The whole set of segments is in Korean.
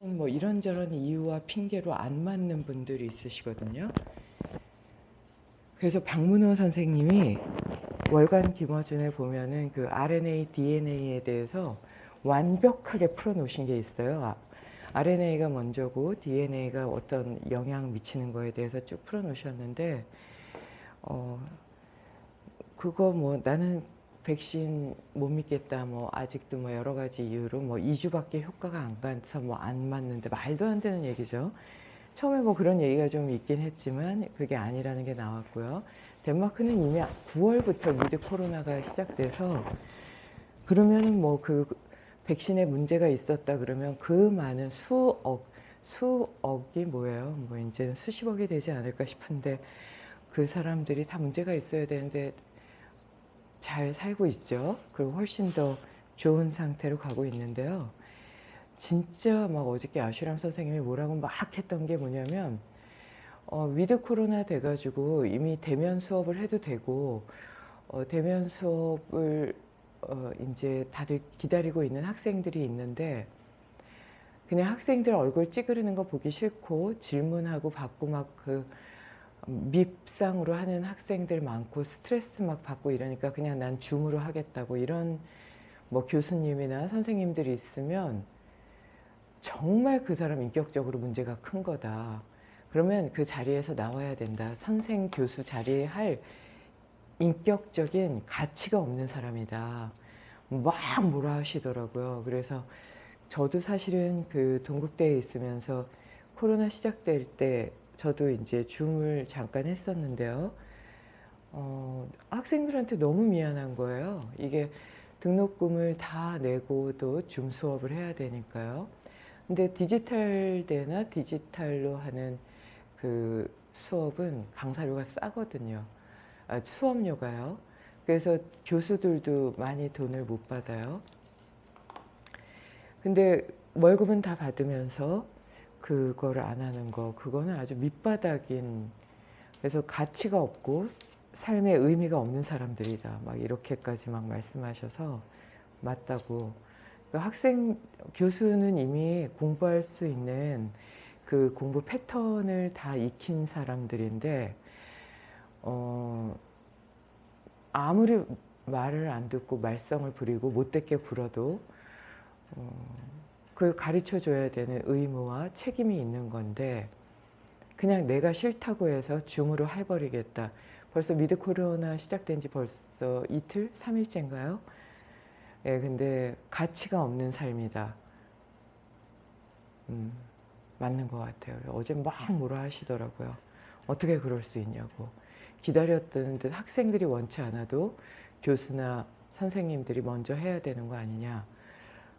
뭐 이런저런 이유와 핑계로 안 맞는 분들이 있으시거든요. 그래서 박문호 선생님이 월간 김어준에 보면은 그 RNA, DNA에 대해서 완벽하게 풀어놓으신 게 있어요. 아, RNA가 먼저고 DNA가 어떤 영향 미치는 거에 대해서 쭉 풀어놓으셨는데 어 그거 뭐 나는 백신 못 믿겠다 뭐 아직도 뭐 여러 가지 이유로 뭐 2주밖에 효과가 안 가서 뭐 안 맞는데 말도 안 되는 얘기죠. 처음에 뭐 그런 얘기가 좀 있긴 했지만 그게 아니라는 게 나왔고요. 덴마크는 이미 9월부터 미드 코로나가 시작돼서 그러면은 뭐 그 백신에 문제가 있었다 그러면 그 많은 수억 수억이 뭐예요? 뭐 이제 수십억이 되지 않을까 싶은데 그 사람들이 다 문제가 있어야 되는데 잘 살고 있죠. 그리고 훨씬 더 좋은 상태로 가고 있는데요. 진짜 막 어저께 아슈람 선생님이 뭐라고 막 했던 게 뭐냐면 어, 위드 코로나 돼가지고 이미 대면 수업을 해도 되고 어, 대면 수업을 어, 이제 다들 기다리고 있는 학생들이 있는데 그냥 학생들 얼굴 찡그리는 거 보기 싫고 질문하고 받고 막 그 밉상으로 하는 학생들 많고 스트레스 막 받고 이러니까 그냥 난 줌으로 하겠다고 이런 뭐 교수님이나 선생님들이 있으면 정말 그 사람 인격적으로 문제가 큰 거다. 그러면 그 자리에서 나와야 된다. 선생, 교수 자리에 할 인격적인 가치가 없는 사람이다. 막 뭐라 하시더라고요. 그래서 저도 사실은 그 동국대에 있으면서 코로나 시작될 때 저도 이제 줌을 잠깐 했었는데요. 어, 학생들한테 너무 미안한 거예요. 이게 등록금을 다 내고 도 줌 수업을 해야 되니까요. 근데 디지털 대나 디지털로 하는 그 수업은 강사료가 싸거든요. 아, 수업료가요. 그래서 교수들도 많이 돈을 못 받아요. 근데 월급은 다 받으면서 그거를 안 하는 거 그거는 아주 밑바닥인 그래서 가치가 없고 삶의 의미가 없는 사람들이다. 막 이렇게까지 막 말씀하셔서 맞다고. 그 학생 교수는 이미 공부할 수 있는 그 공부 패턴을 다 익힌 사람들인데 어 아무리 말을 안 듣고 말썽을 부리고 못되게 굴어도 어, 그걸 가르쳐 줘야 되는 의무와 책임이 있는 건데 그냥 내가 싫다고 해서 줌으로 해버리겠다. 벌써 미드 코로나 시작된 지 벌써 이틀? 3일째인가요? 예, 근데 가치가 없는 삶이다. 음, 맞는 것 같아요. 어제 막 뭐라 하시더라고요. 어떻게 그럴 수 있냐고. 기다렸던 듯 학생들이 원치 않아도 교수나 선생님들이 먼저 해야 되는 거 아니냐.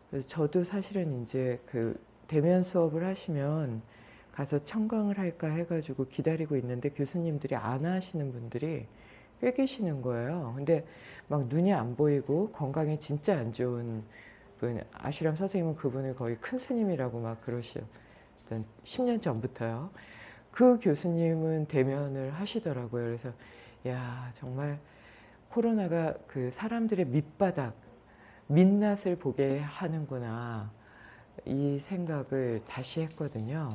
그래서 저도 사실은 이제 그 대면 수업을 하시면 가서 청강을 할까 해가지고 기다리고 있는데 교수님들이 안 하시는 분들이 꽤 계시는 거예요. 근데 막 눈이 안 보이고 건강이 진짜 안 좋은 분, 아슈람 선생님은 그분을 거의 큰 스님이라고 막 그러시던 10년 전부터요. 그 교수님은 대면을 하시더라고요. 그래서 야 정말 코로나가 그 사람들의 밑바닥, 민낯을 보게 하는구나 이 생각을 다시 했거든요.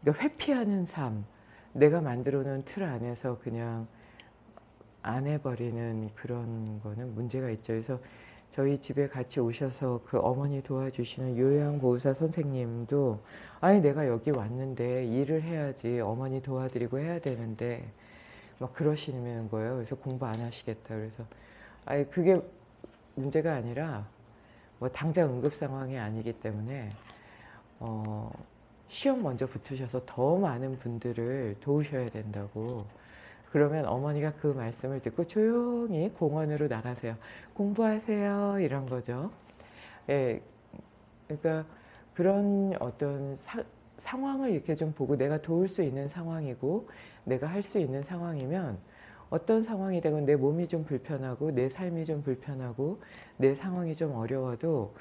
그러니까 회피하는 삶, 내가 만들어 놓은 틀 안에서 그냥 안 해버리는 그런 거는 문제가 있죠. 그래서 저희 집에 같이 오셔서 그 어머니 도와주시는 요양보호사 선생님도 아니 내가 여기 왔는데 일을 해야지 어머니 도와드리고 해야 되는데 막 그러시는 거예요. 그래서 공부 안 하시겠다. 그래서 아니 그게 문제가 아니라 뭐 당장 응급 상황이 아니기 때문에 어 시험 먼저 붙으셔서 더 많은 분들을 도우셔야 된다고 그러면 어머니가 그 말씀을 듣고 조용히 공원으로 나가세요. 공부하세요. 이런 거죠. 예, 그러니까 그런 어떤 사, 상황을 이렇게 좀 보고 내가 도울 수 있는 상황이고 내가 할 수 있는 상황이면 어떤 상황이 되건 내 몸이 좀 불편하고 내 삶이 좀 불편하고 내 상황이 좀 어려워도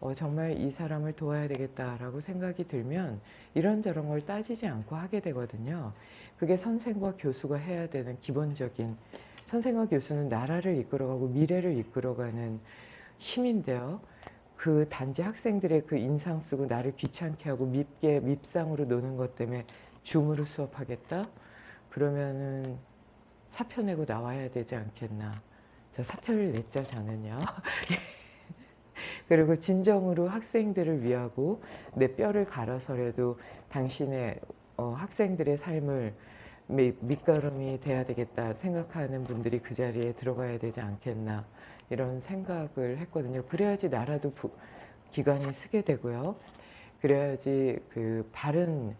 어, 정말 이 사람을 도와야 되겠다라고 생각이 들면 이런저런 걸 따지지 않고 하게 되거든요. 그게 선생과 교수가 해야 되는 기본적인 선생과 교수는 나라를 이끌어가고 미래를 이끌어가는 힘인데요. 그 단지 학생들의 그 인상 쓰고 나를 귀찮게 하고 밉게 밉상으로 노는 것 때문에 줌으로 수업하겠다? 그러면은 사표 내고 나와야 되지 않겠나. 저 사표를 냈죠, 저는요. 그리고 진정으로 학생들을 위하고 내 뼈를 갈아서라도 당신의 어, 학생들의 삶을 밑, 밑거름이 돼야 되겠다 생각하는 분들이 그 자리에 들어가야 되지 않겠나 이런 생각을 했거든요. 그래야지 나라도 부, 기관이 쓰게 되고요. 그래야지 그 바른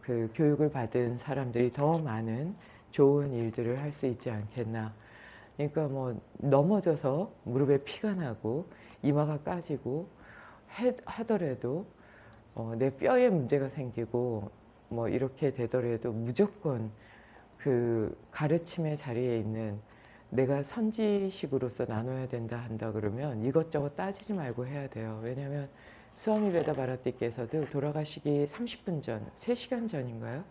그 교육을 받은 사람들이 더 많은 좋은 일들을 할 수 있지 않겠나. 그러니까 뭐 넘어져서 무릎에 피가 나고 이마가 까지고 해, 하더라도 어, 내 뼈에 문제가 생기고 뭐 이렇게 되더라도 무조건 그 가르침의 자리에 있는 내가 선지식으로서 나눠야 된다 한다 그러면 이것저것 따지지 말고 해야 돼요. 왜냐하면 수아미 베다 바라띠께서도 돌아가시기 30분 전, 3시간 전인가요?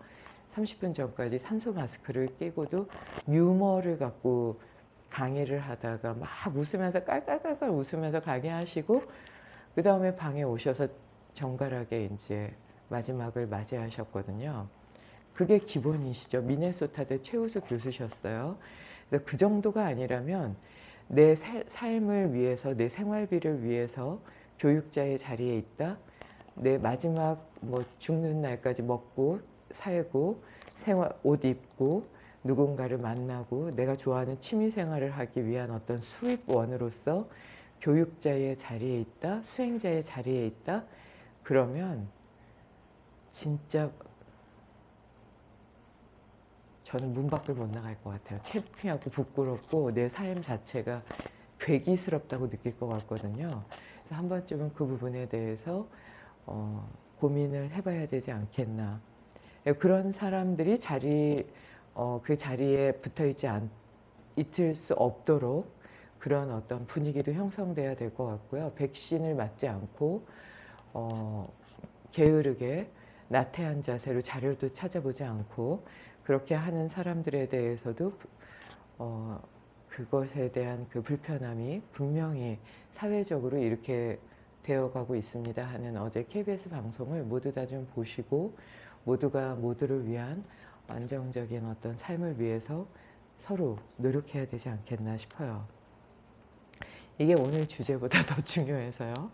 30분 전까지 산소 마스크를 끼고도 유머를 갖고 강의를 하다가 막 웃으면서 깔깔깔깔 웃으면서 강의하시고 그 다음에 방에 오셔서 정갈하게 이제 마지막을 맞이하셨거든요. 그게 기본이시죠. 미네소타대 최우수 교수셨어요. 그래서 그 정도가 아니라면 내 살, 삶을 위해서 내 생활비를 위해서 교육자의 자리에 있다. 내 마지막 뭐 죽는 날까지 먹고 살고 생활 옷 입고 누군가를 만나고 내가 좋아하는 취미생활을 하기 위한 어떤 수입원으로서 교육자의 자리에 있다, 수행자의 자리에 있다, 그러면 진짜 저는 문 밖을 못 나갈 것 같아요. 창피하고 부끄럽고 내 삶 자체가 괴기스럽다고 느낄 것 같거든요. 그래서 한 번쯤은 그 부분에 대해서 어, 고민을 해봐야 되지 않겠나. 그런 사람들이 자리, 어, 그 자리에 붙어 있지 않, 있을 수 없도록 그런 어떤 분위기도 형성돼야 될 것 같고요. 백신을 맞지 않고 어, 게으르게 나태한 자세로 자료도 찾아보지 않고 그렇게 하는 사람들에 대해서도 어, 그것에 대한 그 불편함이 분명히 사회적으로 이렇게 되어가고 있습니다 하는 어제 KBS 방송을 모두 다 좀 보시고 모두가 모두를 위한 안정적인 어떤 삶을 위해서 서로 노력해야 되지 않겠나 싶어요. 이게 오늘 주제보다 더 중요해서요.